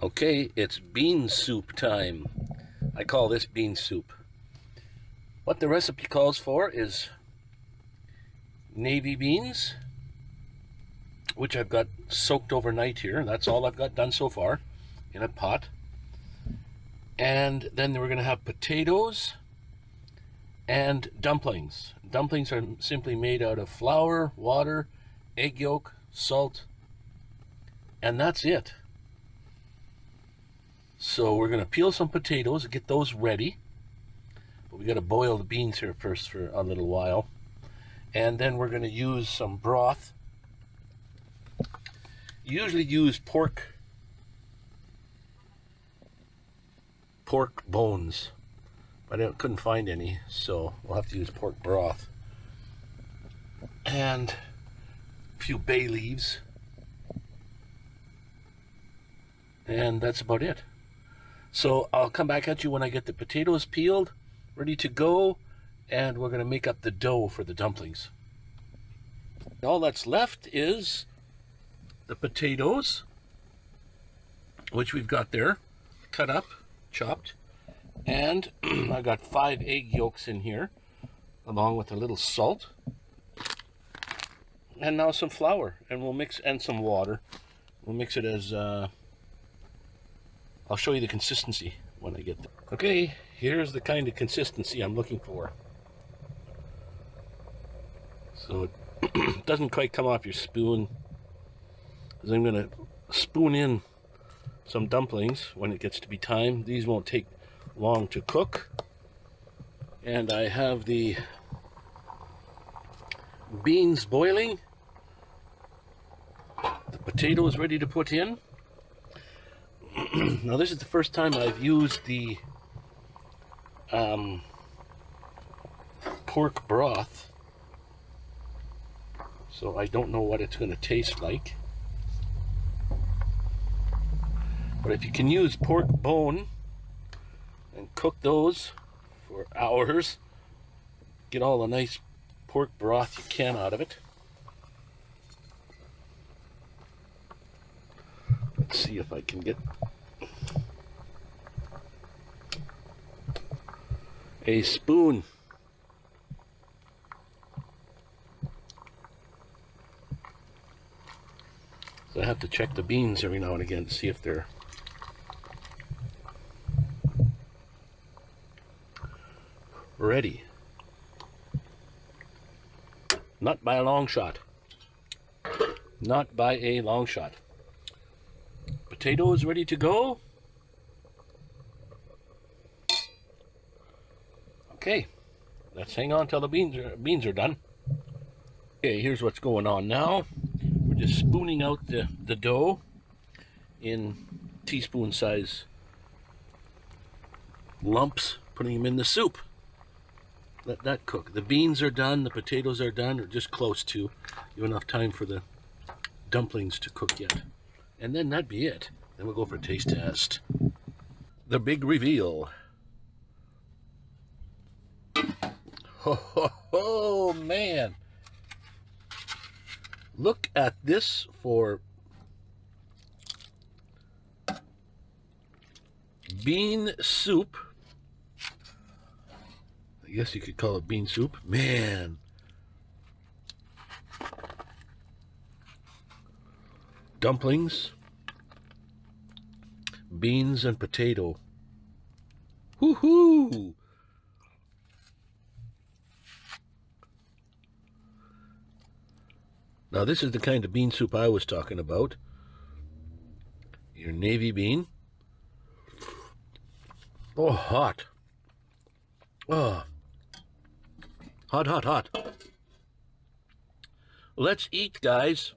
Okay, it's bean soup time. I call this bean soup. What the recipe calls for is navy beans, which I've got soaked overnight here. That's all I've got done so far in a pot. And then we're going to have potatoes and dumplings. Dumplings are simply made out of flour, water, egg yolk, salt, and that's it. So we're going to peel some potatoes, get those ready. But we got to boil the beans here first for a little while. And then we're going to use some broth. Usually use pork pork bones, but I couldn't find any, so we'll have to use pork broth. And a few bay leaves. And that's about it. So I'll come back at you when I get the potatoes peeled, ready to go, and we're going to make up the dough for the dumplings. All that's left is the potatoes, which we've got there, cut up chopped. And I got five egg yolks in here, along with a little salt. And now some flour, and we'll mix, and some water. We'll mix it as, uh, I'll show you the consistency when I get there. Okay, here's the kind of consistency I'm looking for. So it doesn't quite come off your spoon. Because I'm going to spoon in some dumplings when it gets to be time. These won't take long to cook. And I have the beans boiling. The potatoes ready to put in. Now this is the first time I've used the um, pork broth. So I don't know what it's going to taste like. But if you can use pork bone and cook those for hours, get all the nice pork broth you can out of it. Let's see if I can get a spoon. So I have to check the beans every now and again to see if they're ready. Not by a long shot. Not by a long shot. Potatoes ready to go. Okay, let's hang on till the beans are, beans are done. Okay, here's what's going on now. We're just spooning out the, the dough in teaspoon size lumps, putting them in the soup let that cook. The beans are done, the potatoes are done, or just close to. You have enough time for the dumplings to cook yet. And then that'd be it. Then we'll go for a taste test. The big reveal. Ho, man. Look at this for bean soup I guess you could call it bean soup. Man. Dumplings. Beans and potato. Woohoo! Now this is the kind of bean soup I was talking about. Your navy bean. Oh, hot. Oh. Hot, hot, hot. Let's eat, guys.